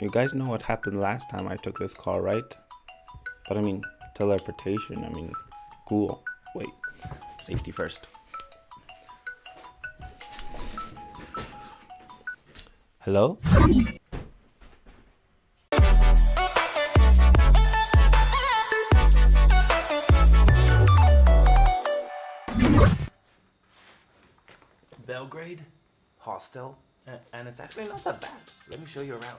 You guys know what happened last time I took this call, right? But I mean, teleportation, I mean, cool. Wait, safety first. Hello? Belgrade hostel, and it's actually not that bad. Let me show you around.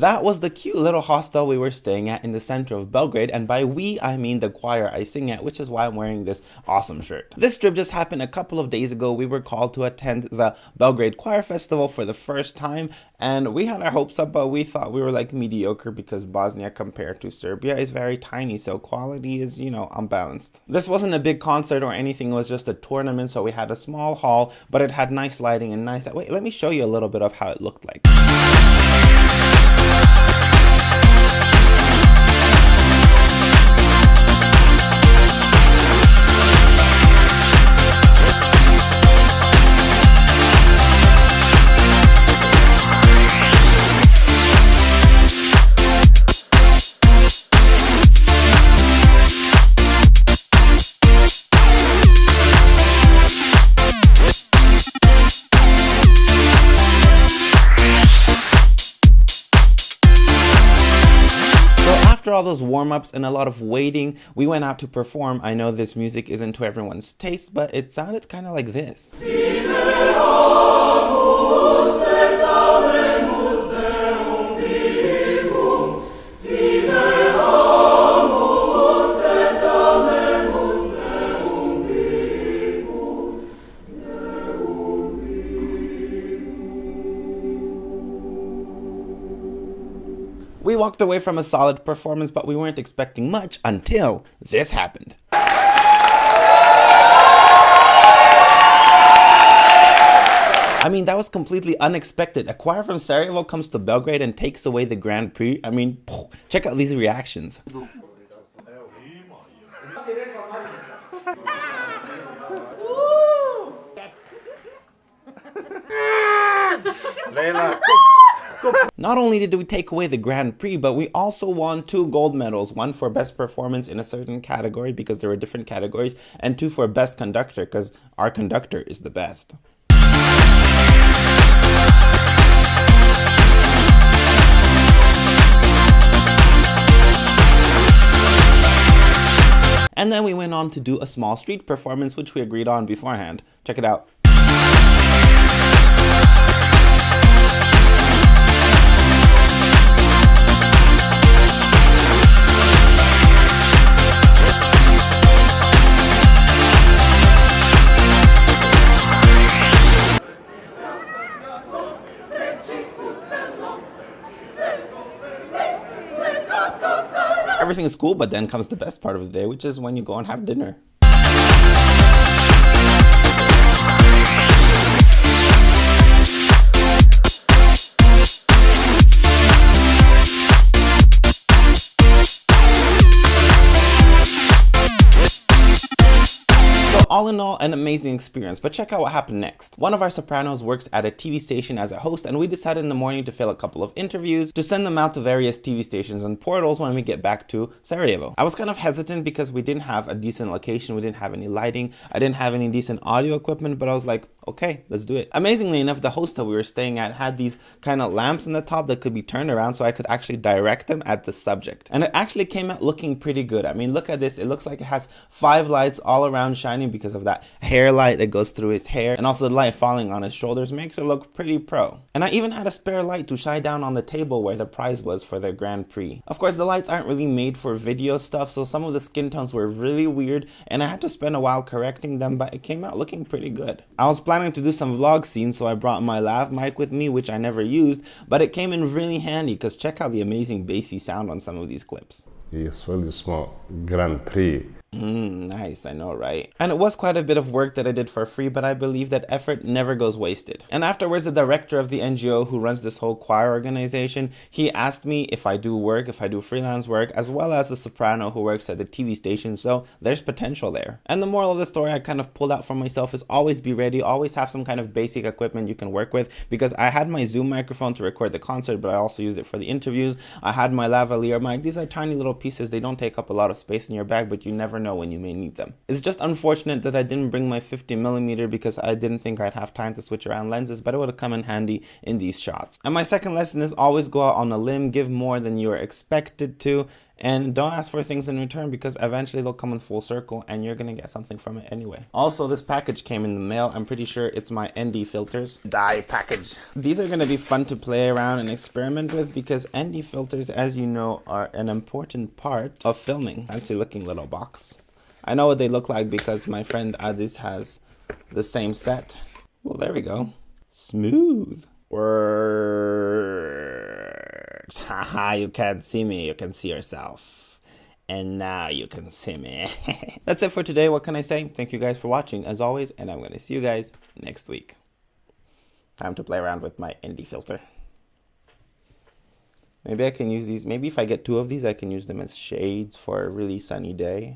That was the cute little hostel we were staying at in the center of Belgrade, and by we, I mean the choir I sing at, which is why I'm wearing this awesome shirt. This trip just happened a couple of days ago. We were called to attend the Belgrade Choir Festival for the first time, and we had our hopes up, but we thought we were like mediocre because Bosnia compared to Serbia is very tiny, so quality is, you know, unbalanced. This wasn't a big concert or anything, it was just a tournament, so we had a small hall, but it had nice lighting and nice... Wait, let me show you a little bit of how it looked like. After all those warm-ups and a lot of waiting, we went out to perform. I know this music isn't to everyone's taste, but it sounded kind of like this. We walked away from a solid performance, but we weren't expecting much until this happened. I mean, that was completely unexpected. A choir from Sarajevo comes to Belgrade and takes away the Grand Prix. I mean, check out these reactions. Leila. Not only did we take away the Grand Prix, but we also won two gold medals, one for best performance in a certain category because there were different categories, and two for best conductor because our conductor is the best. And then we went on to do a small street performance, which we agreed on beforehand. Check it out. Everything is cool, but then comes the best part of the day, which is when you go and have dinner. All in all, an amazing experience, but check out what happened next. One of our sopranos works at a TV station as a host, and we decided in the morning to fill a couple of interviews to send them out to various TV stations and portals when we get back to Sarajevo. I was kind of hesitant because we didn't have a decent location, we didn't have any lighting, I didn't have any decent audio equipment, but I was like, okay, let's do it. Amazingly enough, the hostel we were staying at had these kind of lamps in the top that could be turned around so I could actually direct them at the subject. And it actually came out looking pretty good. I mean, look at this. It looks like it has five lights all around shining because because of that hair light that goes through his hair and also the light falling on his shoulders makes it look pretty pro. And I even had a spare light to shine down on the table where the prize was for the Grand Prix. Of course, the lights aren't really made for video stuff, so some of the skin tones were really weird and I had to spend a while correcting them, but it came out looking pretty good. I was planning to do some vlog scenes, so I brought my lav mic with me, which I never used, but it came in really handy because check out the amazing bassy sound on some of these clips. I osvojili smo Grand Prix Mm, nice, I know, right? And it was quite a bit of work that I did for free, but I believe that effort never goes wasted. And afterwards, the director of the NGO who runs this whole choir organization, he asked me if I do work, if I do freelance work, as well as the soprano who works at the TV station, so there's potential there. And the moral of the story I kind of pulled out for myself is always be ready, always have some kind of basic equipment you can work with, because I had my Zoom microphone to record the concert, but I also used it for the interviews. I had my lavalier mic. These are tiny little pieces. They don't take up a lot of space in your bag, but you never know when you may need them. It's just unfortunate that I didn't bring my 50 millimeter because I didn't think I'd have time to switch around lenses, but it would have come in handy in these shots. And my second lesson is always go out on a limb, give more than you are expected to, and don't ask for things in return because eventually they'll come in full circle and you're gonna get something from it anyway. Also, this package came in the mail. I'm pretty sure it's my ND filters dye package. These are gonna be fun to play around and experiment with because ND filters, as you know, are an important part of filming. Fancy looking little box. I know what they look like because my friend Adis has the same set. Well, there we go. Smooth. Words. Haha, you can't see me, you can see yourself. And now you can see me. That's it for today. What can I say? Thank you guys for watching as always, and I'm going to see you guys next week. Time to play around with my ND filter. Maybe I can use these. Maybe if I get two of these, I can use them as shades for a really sunny day.